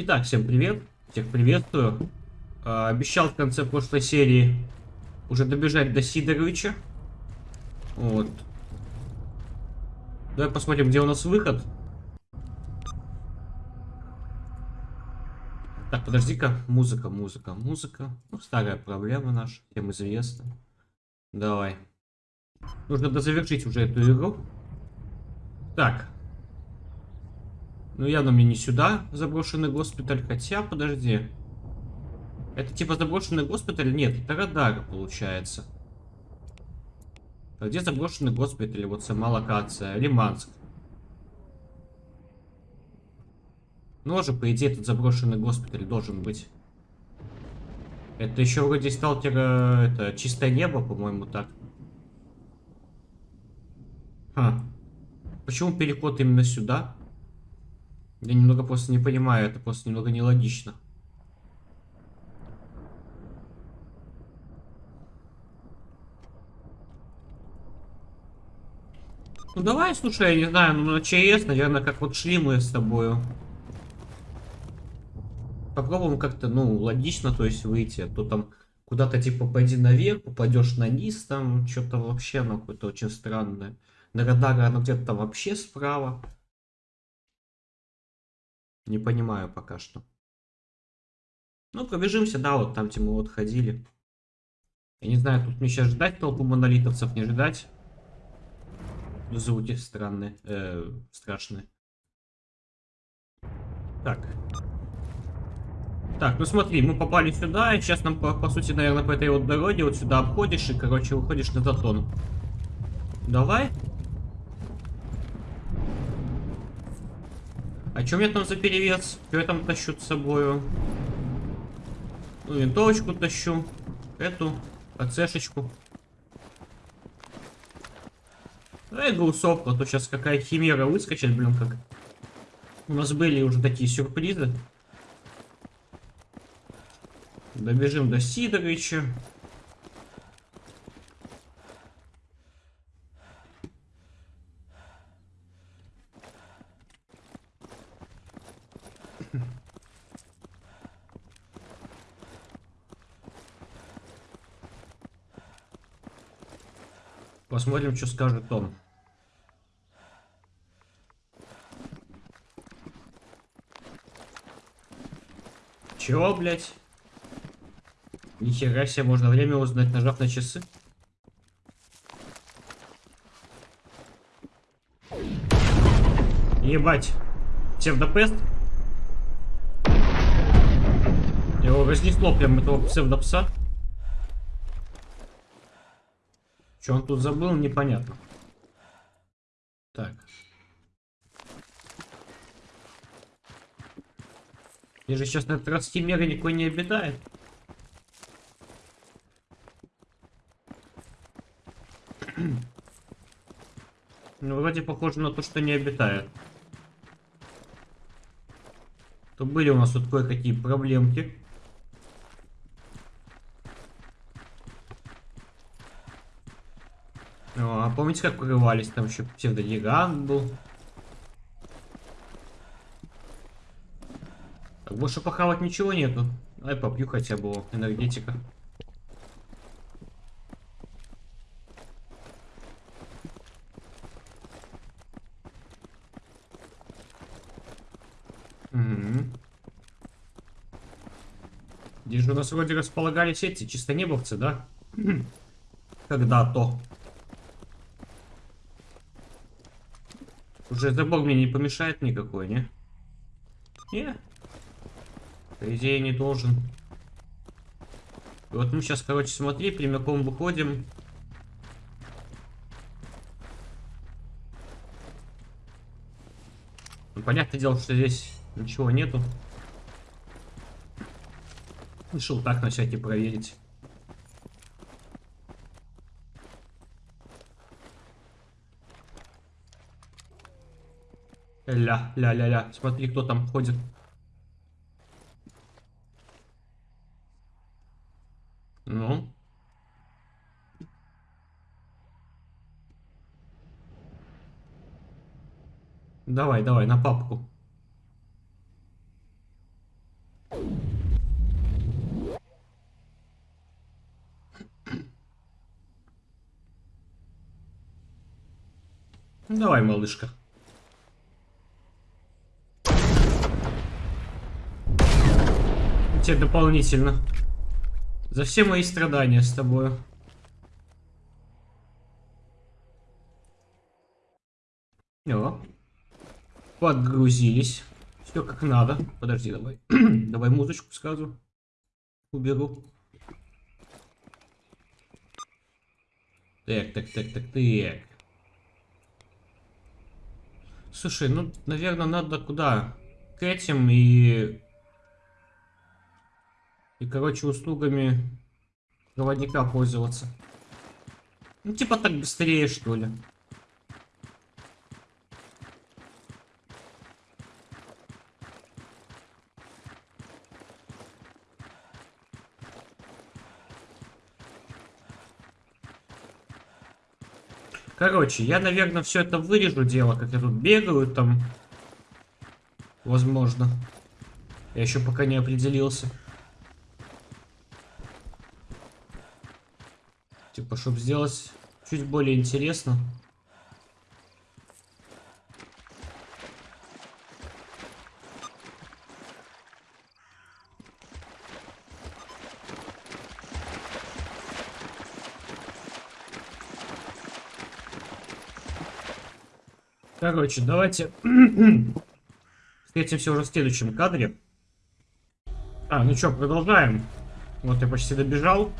Итак, всем привет. Всех приветствую. А, обещал в конце прошлой серии уже добежать до Сидоровича. Вот. Давай посмотрим, где у нас выход. Так, подожди-ка. Музыка, музыка, музыка. Ну, старая проблема наша, всем известна. Давай. Нужно дозавершить уже эту игру. Так. Ну, явно мне не сюда заброшенный госпиталь. Хотя, подожди. Это типа заброшенный госпиталь? Нет, это радар, получается. А где заброшенный госпиталь? Вот сама локация. Лиманск. Ну, же, по идее, этот заброшенный госпиталь должен быть. Это еще вроде сталкера... Это чистое небо, по-моему, так. Ха. Почему переход именно сюда? Я немного просто не понимаю, это просто немного нелогично. Ну давай, слушай, я не знаю, ну на ЧС, наверное, как вот шли мы с тобою. Попробуем как-то, ну, логично, то есть выйти, а то там куда-то типа пойди наверх, упадешь на низ, там что-то вообще, ну, какое-то очень странное. На радаре оно где-то там вообще справа. Не понимаю пока что. Ну, пробежимся, да, вот там, где мы вот ходили. Я не знаю, тут мне сейчас ждать толпу монолитовцев, не ждать. Звуки странные, э, страшные. Так. Так, ну смотри, мы попали сюда, и сейчас нам, по, по сути, наверное, по этой вот дороге вот сюда обходишь и, короче, выходишь на затон. Давай. А что мне там за перевес? Что я там тащу с собою? Ну, винтовочку тащу. Эту. АЦшечку. Давай грусовку, а то сейчас какая химера выскочит, блин, как. У нас были уже такие сюрпризы. Добежим до Сидоровича. Посмотрим, что скажет он. Чего, блядь? Нихера себе, можно время узнать, нажав на часы. Ебать. Псевдопест? Его разнесло прям этого псевдопса. Что он тут забыл, непонятно. Так. Я же сейчас на 30 мега никакой не обитает. Ну, вроде похоже на то, что не обитает. То были у нас тут кое-какие проблемки. А помните, как прорывались? Там еще псевдогигант был. Так, больше похавать ничего нету. Ай, попью хотя бы энергетика. Угу. Здесь же у нас вроде располагались эти чистонебовцы, да? Когда-то. Забор мне не помешает никакой, не? Не. По идее не должен. И вот мы сейчас, короче, смотри, прямиком выходим. Ну, понятное дело, что здесь ничего нету. Решил так на всякий проверить. Ля-ля-ля-ля. Смотри, кто там ходит. Ну. Давай, давай, на папку. Давай, малышка. Тебе дополнительно. За все мои страдания с тобой. О. Подгрузились. Все как надо. Подожди, давай. давай музычку сразу. Уберу. Так, так, так, так, так. Слушай, ну, наверное, надо куда? К этим и... И, короче, услугами проводника пользоваться. Ну, типа так быстрее, что ли. Короче, я, наверное, все это вырежу дело, как я тут бегаю там. Возможно. Я еще пока не определился. Типа, чтобы сделать чуть более интересно. Короче, давайте встретимся уже в следующем кадре. А, ну что, продолжаем. Вот я почти добежал.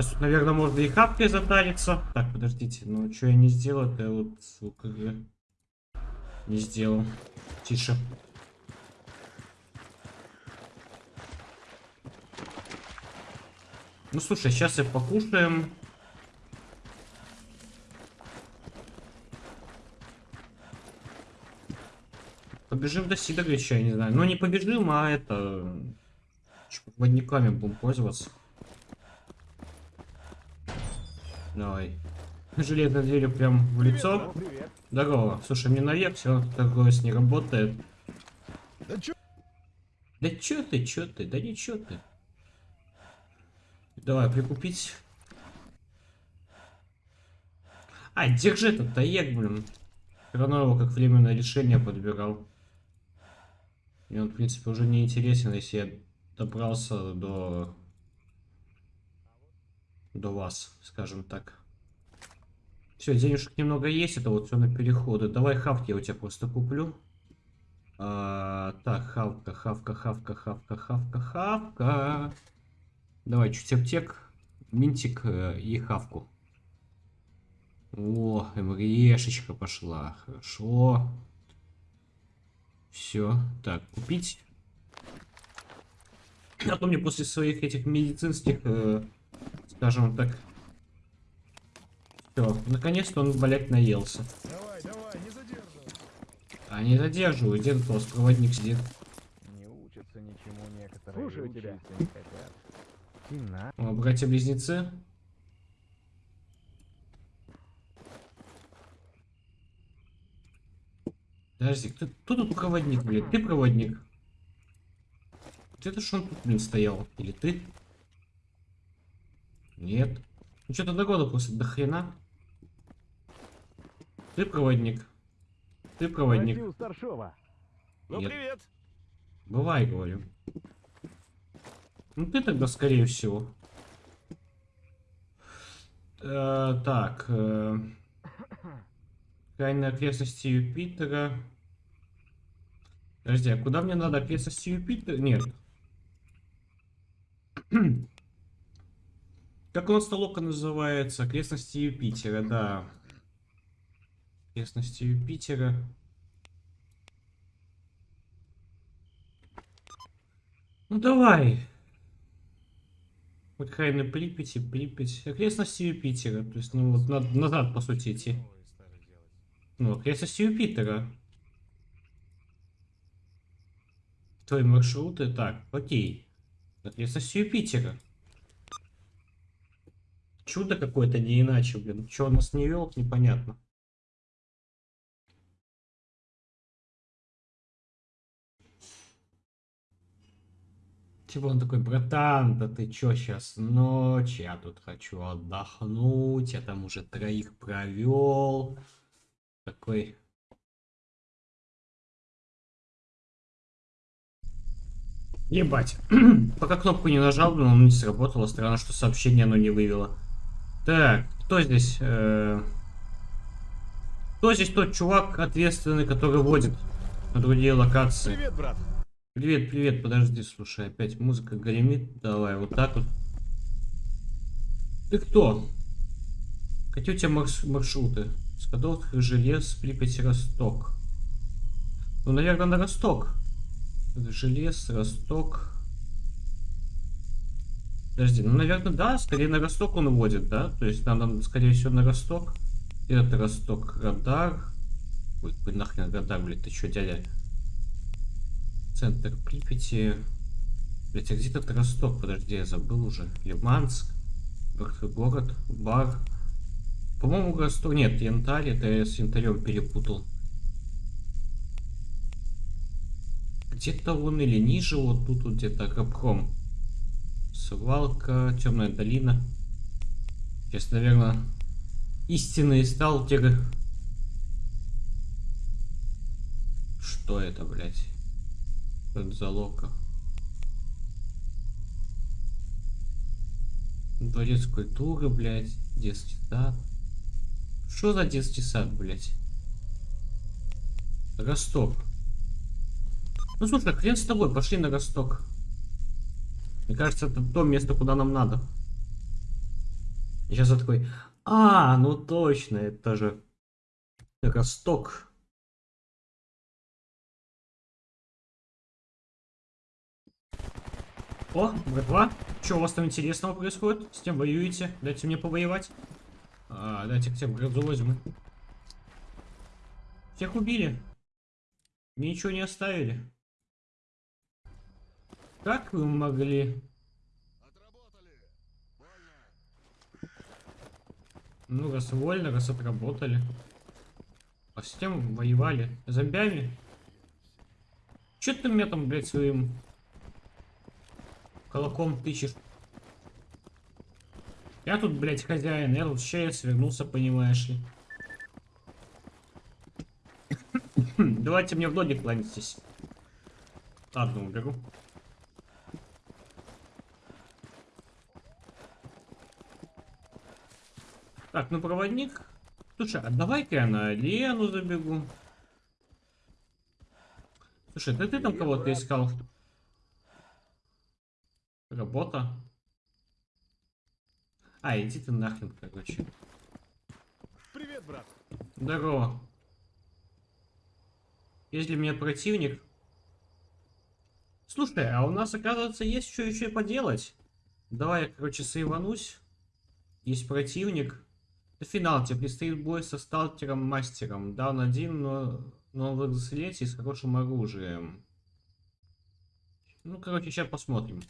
Сейчас наверное, можно и хапкой затариться. Так, подождите, ну что я не сделал, это вот, сука, я не сделал. Тише. Ну, слушай, сейчас и покушаем. Побежим до Сидоровича, я не знаю. Ну, не побежим, а это... Водниками будем пользоваться. Давай. Железной дверью прям в лицо. Привет. Здорово. Слушай, мне наверх все такое не работает. Да чё? Да чё ты, чё ты, да ничего ты. Давай, прикупить. А, держи этот таек, блин. Все равно его как временное решение подбирал. Мне он, в принципе, уже не интересен, если я добрался до... До вас, скажем так. Все, денежек немного есть, это вот все на переходы. Давай хавки я у тебя просто куплю. А, так, хавка, хавка, хавка, хавка, хавка, хавка. Давай чуть аптек, минтик э, и хавку. О, МРЕшечка пошла. Хорошо. Все. Так, купить. А то мне после своих этих медицинских, э, скажем так... Все, наконец-то он, блядь, наелся. Давай, давай, не задерживай. А не задерживаю, где тут у вас проводник сидит? Не учатся ничему некоторые. Слушаю тебя. не хотят. О, братья-близнецы. Подожди, кто, кто тут проводник, блин? Ты проводник? Вот это ж он тут, блин, стоял. Или ты? Нет. Ну что-то догода просто до хрена. Ты проводник. Ты проводник. Ну, Нет. привет. Бывай, говорю. Ну ты тогда, скорее всего. Э, так. Э, крайние окрестности Юпитера. Подожди, а куда мне надо окрестности Юпитера? Нет. Как у нас толока называется? Окрестности Юпитера, да. Окрестности Юпитера. Ну давай. Хайна Припяти, Припять. Окрестности Юпитера. То есть, ну вот надо назад, по сути, идти. Ну, окрестности Юпитера. Твои маршруты. Так, окей. Окрестности Юпитера. Чудо какое-то, не иначе, блин. Чего нас не вел, непонятно. Типа он такой, братан, да ты чё сейчас ночь, я тут хочу отдохнуть, я там уже троих провел. Такой. Ебать. Пока кнопку не нажал, но он не сработало. Странно, что сообщение оно не вывело. Так, кто здесь? Э, Кто здесь тот чувак ответственный, который водит на другие локации? Привет, брат. Привет, привет, подожди, слушай, опять музыка гремит. Давай, вот так вот. Ты кто? Какие у тебя марш- маршруты? Скадовск, Желез, Припять, Росток. Ну, наверное, на Росток. Желез, Росток. Подожди, ну, наверное, да, скорее на Росток он водит, да? То есть надо, скорее всего, на Росток. Это Росток, радар. Ой, какой нахрен радар, блядь, ты чё, дядя? Центр Припяти. Блять, а где тут Росток? Подожди, я забыл уже. Лиманск. Мертвый город. Бар. По-моему, Росток... Нет, Янтарь. Это я с Янтарем перепутал. Где-то он или ниже, вот тут вот где-то Капком. Свалка, Темная долина. Сейчас, наверное, истинные сталкеры. Что это, блядь? Это за лока? Дворец культуры, блядь. Детский сад. Что за детский сад, блядь? Росток. Ну слушай, хрен с тобой, пошли на Росток. Мне кажется, это то место, куда нам надо. Сейчас я такой, а, ну точно, это же Росток. О, братва, что у вас там интересного происходит? С кем воюете? Дайте мне повоевать. А, дайте к тебе грозу возьму. Всех убили. Ничего не оставили. Как вы могли? Ну, раз вольно, раз отработали. А с кем воевали? Зомбями? Че ты меня там, блядь, своим Колоком тычешь. Я тут, блядь, хозяин, я тут свернулся, понимаешь ли. Давайте мне в ноги кланяйтесь. Ладно, уберу. Так, ну проводник. Слушай, а давай-ка я на Лену забегу. Слушай, да ты там кого-то искал? Работа. А, иди ты нахрен, короче. Привет, брат. Здорово. Если мне противник... Слушай, а у нас, оказывается, есть что еще и поделать. Давай я, короче, сейванусь. Есть противник. Это финал, тебе предстоит бой со сталкером-мастером. Да, он один, но, но в экзоскелете и с хорошим оружием. Ну, короче, сейчас посмотрим.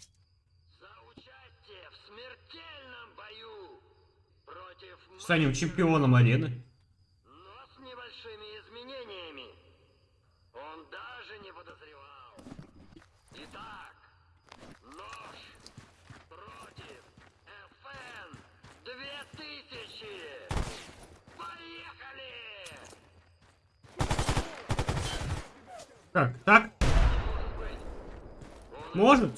В Станем чемпионом арены. но с небольшими изменениями. Он даже не подозревал. Итак, нож против FN 2000. Поехали! Так, так, может?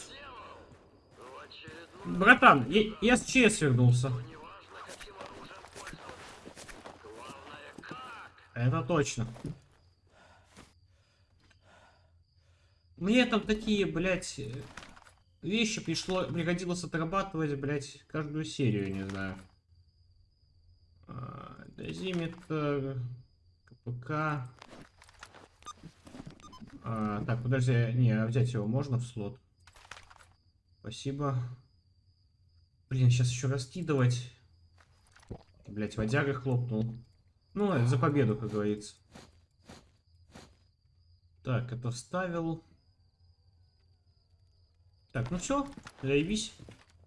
Братан, я, с ЧС вернулся. Это точно. Мне там такие, блядь, вещи пришло, пригодилось отрабатывать, блядь, каждую серию, не знаю. А, Дозиметр, КПК. А, так, подожди, не, а взять его можно в слот? Спасибо. Блин, сейчас еще раскидывать. Блять, водяга хлопнул. Ну, за победу, как говорится. Так, это вставил. Так, ну все, заебись.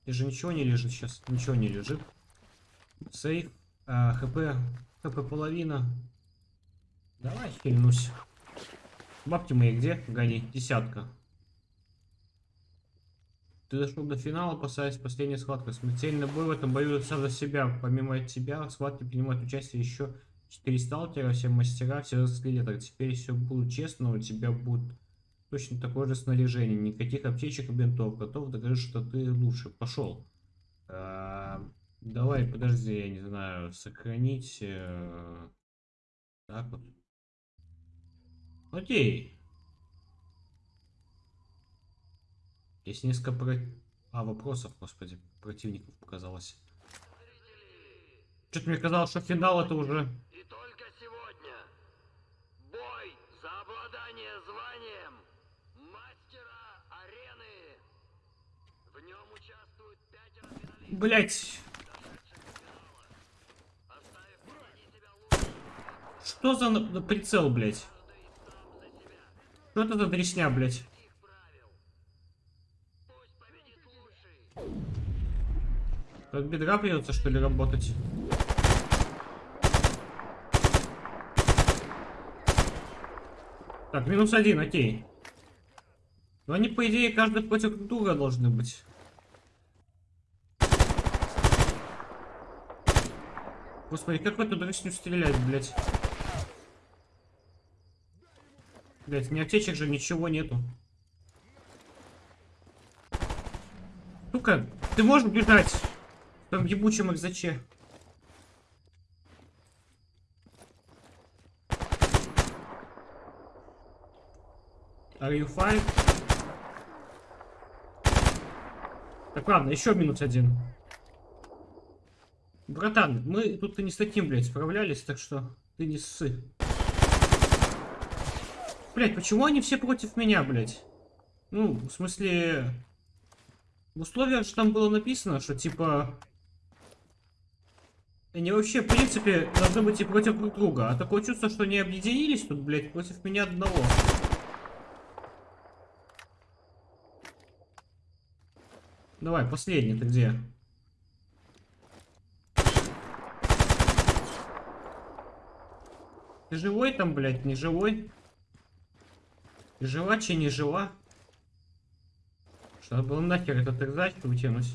Здесь же ничего не лежит сейчас. Ничего не лежит. Сейф. А, хп. ХП половина. Давай хильнусь. Бабки мои где? Гони. Десятка. Ты дошел до финала, опасаясь последней схватки. Смертельный бой в этом бою сам за себя. Помимо тебя, в схватке принимают участие еще четыре сталкера, все мастера, все скелеты. Теперь все будет честно, у тебя будет точно такое же снаряжение. Никаких аптечек и бинтов. Готов доказать, что ты лучше. Пошел. А, давай, подожди, я не знаю, сохранить. э, так вот. Окей. Есть несколько про... А, вопросов, господи, противников показалось. Что-то мне казалось, что финал это уже... И только сегодня бой за обладание званием мастера арены. В нем участвуют пятеро финалистов, Блять, что за прицел, блять? каждый сам за себя. Что это. Пусть победит лучший. От бедра придется, что ли, работать? Так, минус один, окей. Но они, по идее, каждый против друг друга должны быть. Господи, как в эту дресню стрелять, блядь? Блять, ни аптечек же ничего нету. Сука, ты можешь бежать? В том ебучем экзаче. Are you fine? Так, ладно, еще минус один. Братан, мы тут и не с таким, блядь, справлялись, так что ты не ссы. Блядь, почему они все против меня, блядь? Ну, в смысле... В условиях же там было написано, что типа... Они вообще, в принципе, должны быть и против друг друга. А такое чувство, что они объединились тут, блядь, против меня одного. Давай, последний, ты где? Ты живой там, блядь, не живой? Ты жива, че не жива? Что было нахер этот экзач вытянуть?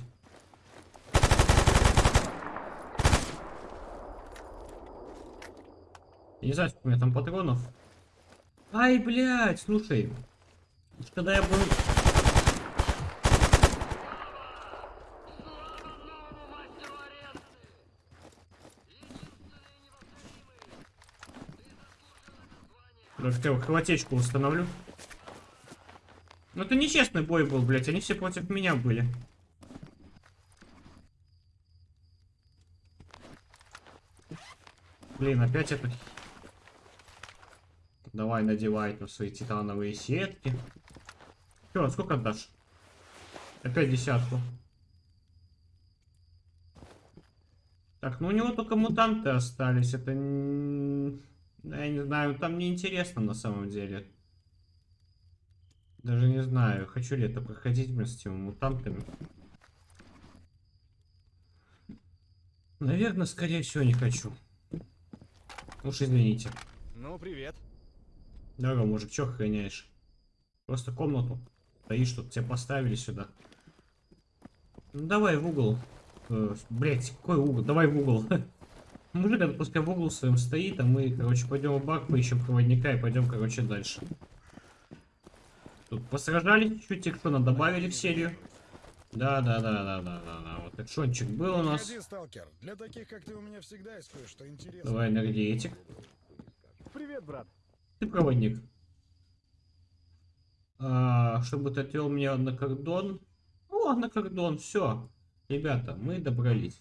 Я не знаю, сколько у меня там патронов. Ай, блядь, слушай. Когда я был... Даже я хватечку установлю. Ну это нечестный бой был, блядь. Они все против меня были. Блин, опять это... Давай надевай на свои титановые сетки. Че, сколько отдашь? Опять десятку. Так, ну у него только мутанты остались. Это... Я не знаю, там неинтересно на самом деле. Даже не знаю, хочу ли это проходить вместе с теми мутантами. Наверное, скорее всего, не хочу. Уж извините. Ну, привет. Здорово, мужик, чё охраняешь? Просто комнату. Стоишь тут, тебя поставили сюда. Ну давай в угол. Э, блять, какой угол? Давай в угол. Мужик, пускай в угол своем стоит, а мы, короче, пойдем в бак, поищем проводника и пойдем, короче, дальше. Тут посражались чуть-чуть, экшона добавили в серию. Да, да, да, да, да, да, да. Вот экшончик был у нас. Сталкер. Для таких, как ты, у меня всегда есть кое-что интересное. Давай энергетик. Привет, брат. Ты проводник. А, чтобы ты отвел меня на кордон. О, на кордон, все. Ребята, мы добрались.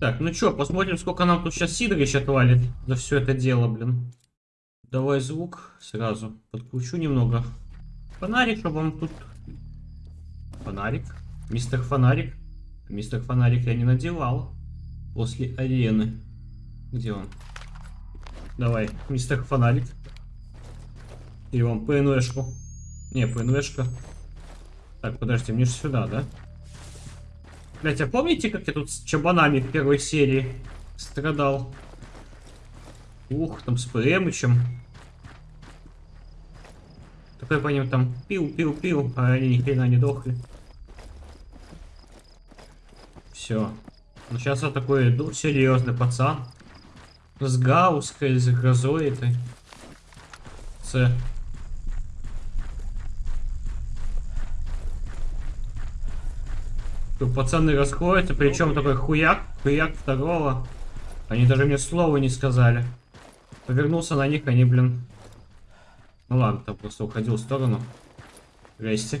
Так, ну чё, посмотрим, сколько нам тут сейчас Сидорыч отвалит за все это дело, блин. Давай звук сразу. Подкручу немного. Фонарик, чтобы вам тут... Фонарик. Мистер Фонарик. Мистер Фонарик я не надевал. После арены. Где он? Давай, мистер Фонарик. И вам ПНВшку. Не, ПНВшка. Так, подождите, мне же сюда, да? Блять, а помните, как я тут с чабанами в первой серии страдал? Ух, там с ПМычем. Такой по ним там пил-пил-пил, а они ни хрена не дохли. Все. Ну сейчас я такой, ну, серьезный пацан. С гауской, с грозой этой. С. пацаны расходятся, причем такой хуяк, хуяк второго. Они даже мне слова не сказали. Повернулся на них, они, блин. Ну ладно, там просто уходил в сторону. Здрасте.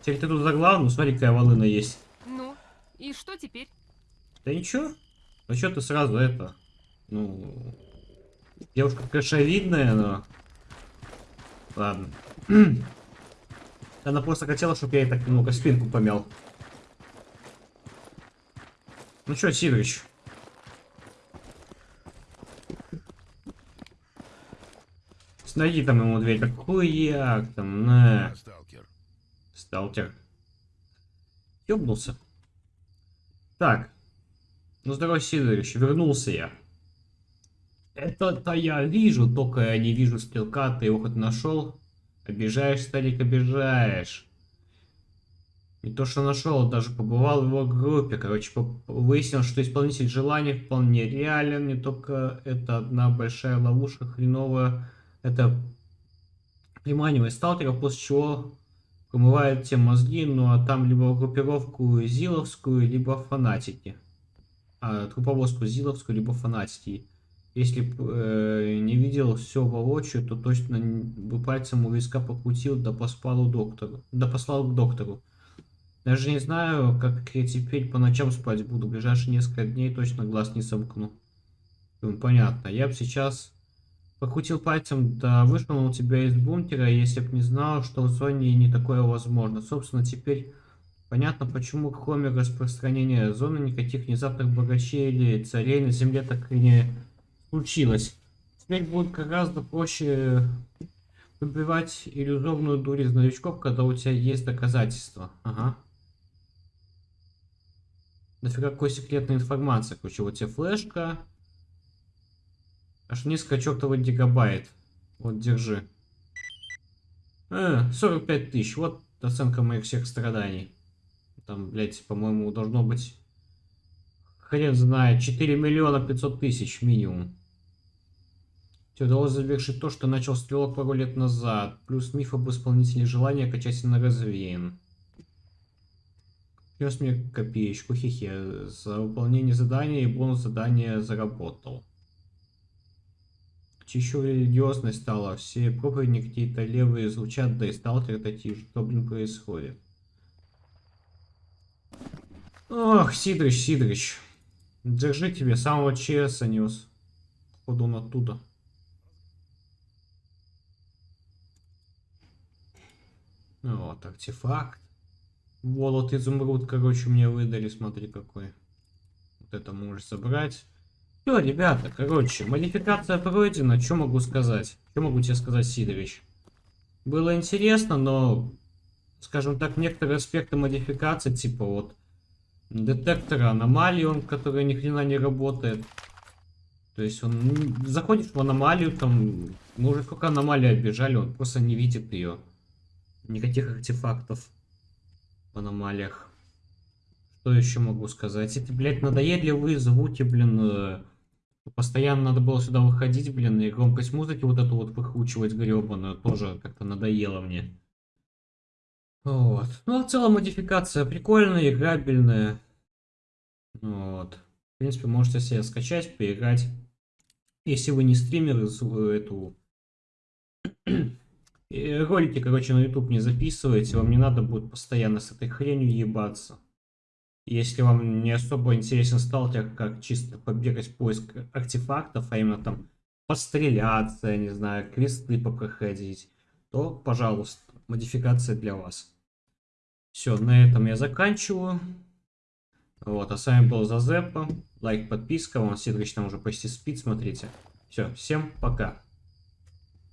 Теперь ты тут за главную, смотри, какая волына есть. Ну, и что теперь? Да ничего. Ну что ты сразу это? Ну... Девушка кашевидная, но... Ладно. Она просто хотела, чтобы я ей так немного спинку помял. Ну что, Сидорыч? Найди там ему дверь, так хуяк там, на. Сталкер. Сталкер. Ёбнулся. Так. Ну, здорово, Сидорович, вернулся я. Это-то я вижу, только я не вижу стрелка, ты его хоть нашел? Обижаешь, старик, обижаешь. Не то, что нашел, даже побывал в его группе. Короче, выяснил, что исполнитель желаний вполне реален. Не только это одна большая ловушка хреновая. Это приманивает сталкеров, после чего промывает те мозги, ну а там либо группировку Зиловскую, либо фанатики. А, групповозку Зиловскую, либо фанатики. Если э, не видел все воочию, то точно бы пальцем у виска покрутил, да послал доктору. Да послал к доктору. Даже не знаю, как я теперь по ночам спать буду. В ближайшие несколько дней точно глаз не сомкну. Думаю, понятно. Я бы сейчас покрутил пальцем, да вышвырнул тебя из бункера, если б не знал, что в зоне не такое возможно. Собственно, теперь понятно, почему кроме распространения зоны никаких внезапных богачей или царей на земле так и не случилось. Теперь будет гораздо проще выбивать иллюзорную дурь из новичков, когда у тебя есть доказательства. Ага. Нафига какой секретной информации? Короче, вот тебе флешка. Аж несколько чертовых гигабайт. Вот, держи. Э, 45 тысяч. Вот оценка моих всех страданий. Там, блядь, по-моему, должно быть... Хрен знает, 4 миллиона 500 тысяч минимум. Тебе удалось завершить то, что начал стрелок пару лет назад. Плюс миф об исполнителе желания окончательно развеян. Принес мне копеечку, хихе. За выполнение задания и бонус задания заработал. Еще религиозность стала. Все проповеди какие-то левые звучат, да и сталкеры такие. Что, блин, происходит? Ох, Сидрич, Сидрич. Держи тебе, самого ЧСа нес. Походу он оттуда. Вот, артефакт. Волот изумруд, короче, мне выдали, смотри какой. Вот это можешь собрать. Все, ребята, короче, модификация пройдена, что могу сказать? Что могу тебе сказать, Сидорович? Было интересно, но, скажем так, некоторые аспекты модификации, типа вот детектора аномалий, он, который ни хрена не работает. То есть он м, заходишь в аномалию, там, мы уже сколько аномалий обижали, он просто не видит ее. Никаких артефактов в аномалиях. Что еще могу сказать? Эти, блядь, надоедливые звуки, блин, э, постоянно надо было сюда выходить, блин, и громкость музыки вот эту вот выкручивать гребаную, тоже как-то надоело мне. Вот. Ну, а в целом модификация прикольная, играбельная. Вот. В принципе, можете себе скачать, поиграть. Если вы не стример, из- эту... Ролики, короче, на YouTube не записываете, вам не надо будет постоянно с этой хренью ебаться. Если вам не особо интересен сталкер, как чисто побегать поиск артефактов, а именно там постреляться, я не знаю, квесты попроходить, то, пожалуйста, модификация для вас. Все, на этом я заканчиваю. Вот, а с вами был Зазепа. Лайк, подписка. Вон Сидорыч там уже почти спит, смотрите. Все, всем пока.